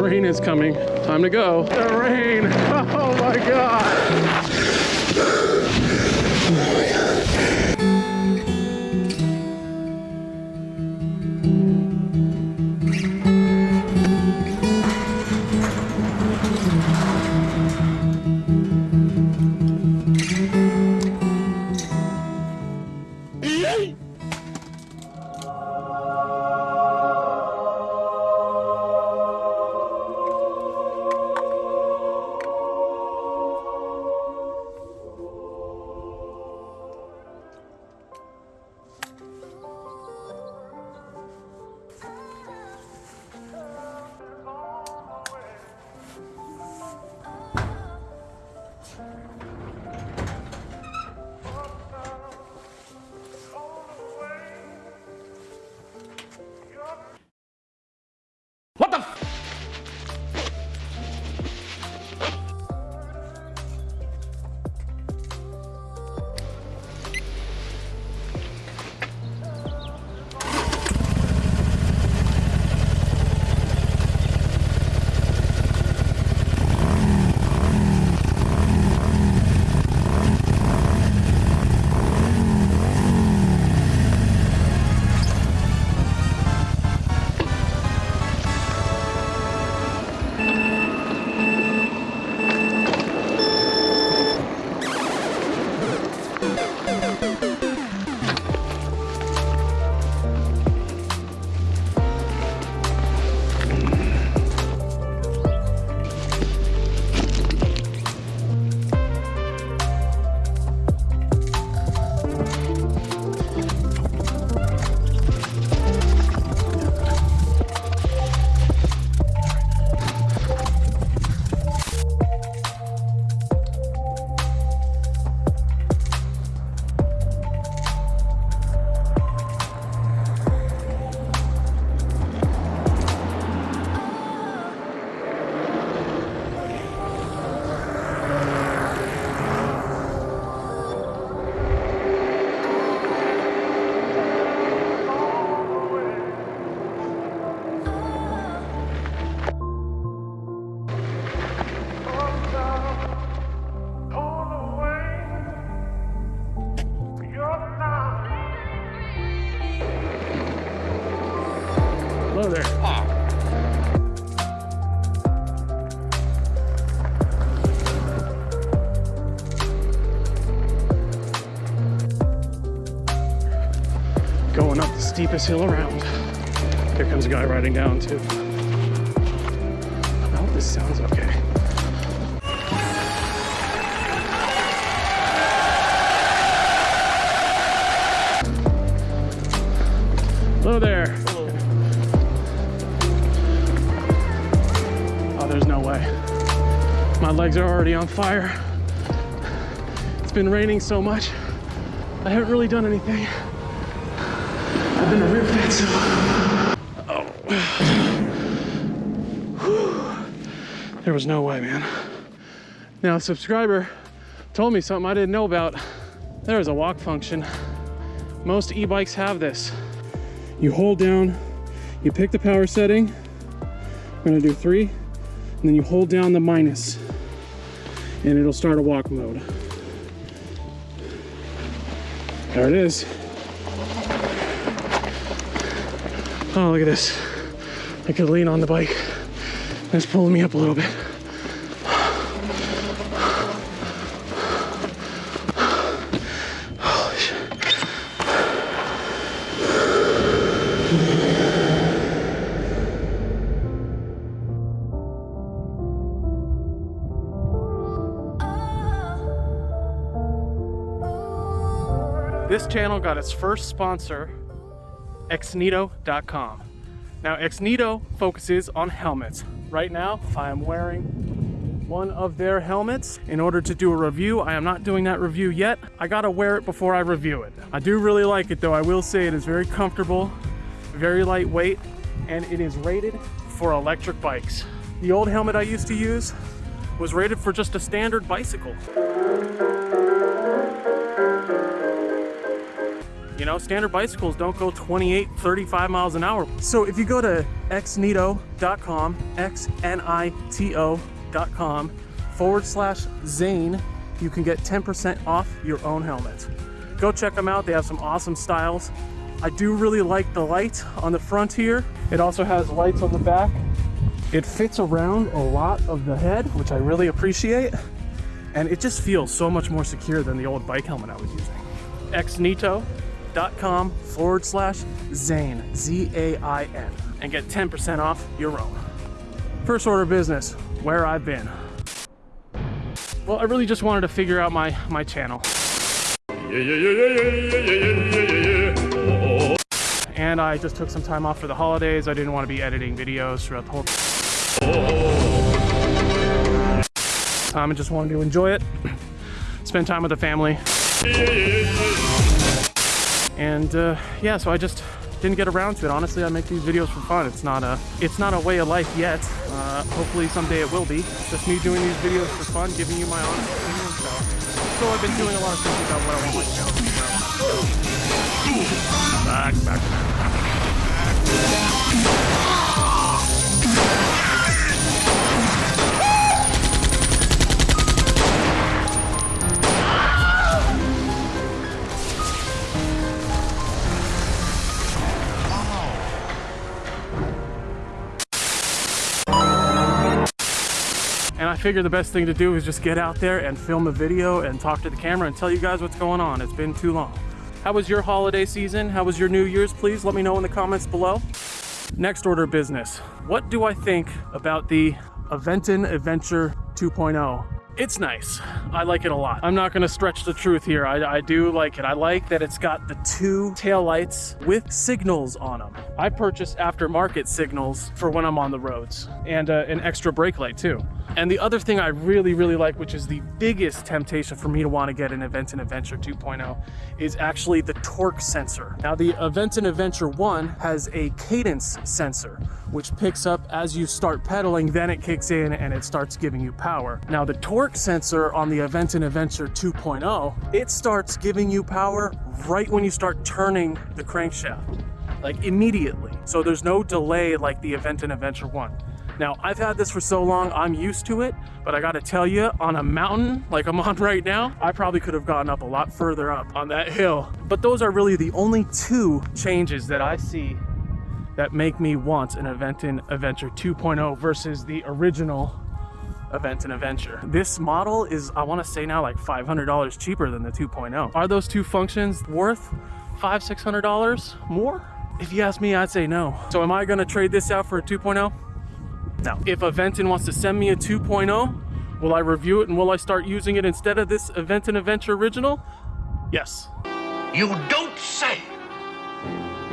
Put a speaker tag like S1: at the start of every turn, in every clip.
S1: Rain is coming. Time to go. The rain. Oh my God. Steepest hill around. Here comes a guy riding down too. I hope this sounds okay. Hello there. Oh, there's no way. My legs are already on fire. It's been raining so much. I haven't really done anything. I've been a rib vet, so. Oh. Whew. There was no way, man. Now, a subscriber told me something I didn't know about. There is a walk function. Most e-bikes have this. You hold down, you pick the power setting. I'm gonna do three, and then you hold down the minus, and it'll start a walk mode. There it is. Oh, look at this. I could lean on the bike. It's pulling me up a little bit. This channel got its first sponsor, Xnito.com. Now, Xnito focuses on helmets. Right now, I am wearing one of their helmets. In order to do a review, I am not doing that review yet. I gotta wear it before I review it. I do really like it though. I will say it is very comfortable, very lightweight, and it is rated for electric bikes. The old helmet I used to use was rated for just a standard bicycle. You know, standard bicycles don't go 28, 35 miles an hour. So if you go to xnito.com, X-N-I-T-O.com forward slash Zain, you can get 10% off your own helmet. Go check them out. They have some awesome styles. I do really like the light on the front here. It also has lights on the back. It fits around a lot of the head, which I really appreciate. And it just feels so much more secure than the old bike helmet I was using. xnito.com forward slash Zain, Z-A-I-N, and get 10% off your own. First order business, where I've been. Well, I really just wanted to figure out my, my channel. And I just took some time off for the holidays. I didn't want to be editing videos throughout the whole time. I just wanted to enjoy it, spend time with the family. And uh, yeah, so I just didn't get around to it. Honestly, I make these videos for fun. It's not a, it's not a way of life yet. Uh, hopefully someday it will be. Just me doing these videos for fun, giving you my honest opinion. So, so I've been doing a lot of thinking about what I want my channel to be about. Back, back, And I figured the best thing to do is just get out there and film a video and talk to the camera and tell you guys what's going on. It's been too long. How was your holiday season? How was your New Year's? Please let me know in the comments below. Next order of business. What do I think about the Aventon Adventure 2.0? It's nice. I like it a lot. I'm not gonna stretch the truth here. I, I, do like it. I like that it's got the two tail lights with signals on them. I purchased aftermarket signals for when I'm on the roads and uh, an extra brake light too. And the other thing I really, really like, which is the biggest temptation for me to want to get an Aventon Adventure 2.0, is actually the torque sensor. Now the Aventon Adventure 1 has a cadence sensor, which picks up as you start pedaling, then it kicks in and it starts giving you power. Now the torque sensor on the Aventon Adventure 2.0, it starts giving you power right when you start turning the crankshaft, like immediately. So there's no delay like the Aventon Adventure 1. Now, I've had this for so long, I'm used to it, but I gotta tell you, on a mountain like I'm on right now, I probably could have gotten up a lot further up on that hill. But those are really the only two changes that I see that make me want an Aventon Adventure 2.0 versus the original Aventon Adventure. This model is, I wanna say now, like $500 cheaper than the 2.0. Are those two functions worth five, $600 more? If you ask me, I'd say no. So am I gonna trade this out for a 2.0? Now, if Aventon wants to send me a 2.0, will I review it and will I start using it instead of this Aventon Adventure original? Yes.
S2: You don't say!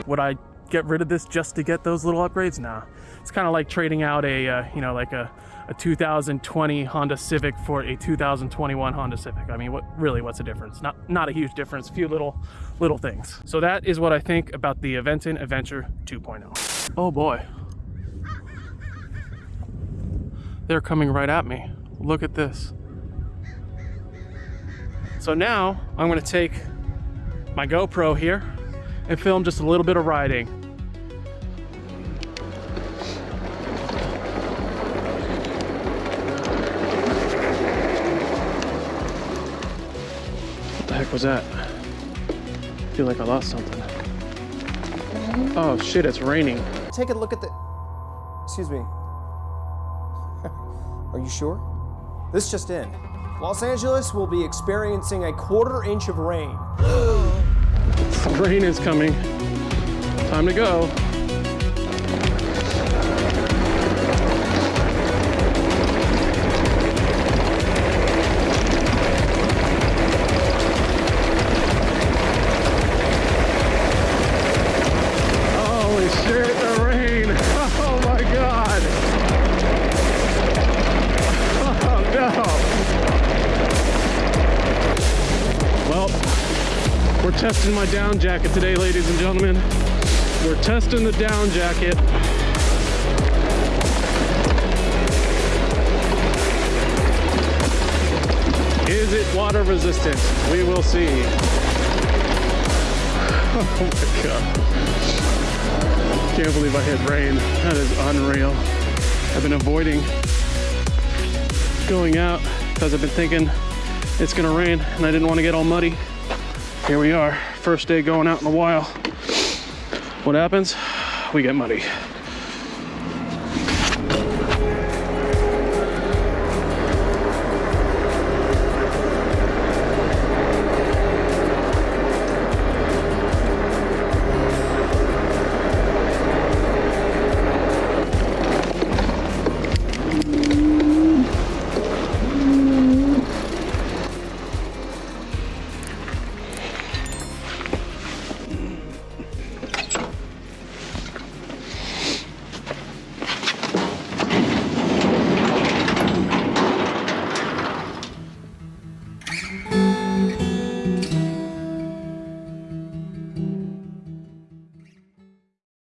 S1: Would I get rid of this just to get those little upgrades? Nah. It's kind of like trading out a, uh, you know, like a, a 2020 Honda Civic for a 2021 Honda Civic. I mean, what really, what's the difference? Not, not a huge difference, a few little, little things. So that is what I think about the Aventon Adventure 2.0. Oh boy. They're coming right at me. Look at this. So now I'm gonna take my GoPro here and film just a little bit of riding. What the heck was that? I feel like I lost something. Oh shit, it's raining.
S3: Take a look at the. Excuse me. Are you sure? This just in. Los Angeles will be experiencing a quarter inch of rain.
S1: Rain is coming. Time to go. We're testing my down jacket today, ladies and gentlemen. We're testing the down jacket. Is it water resistant? We will see. Oh my God. Can't believe I hit rain. That is unreal. I've been avoiding going out because I've been thinking it's gonna rain and I didn't want to get all muddy here we are. First day going out in the wild what happens? We get muddy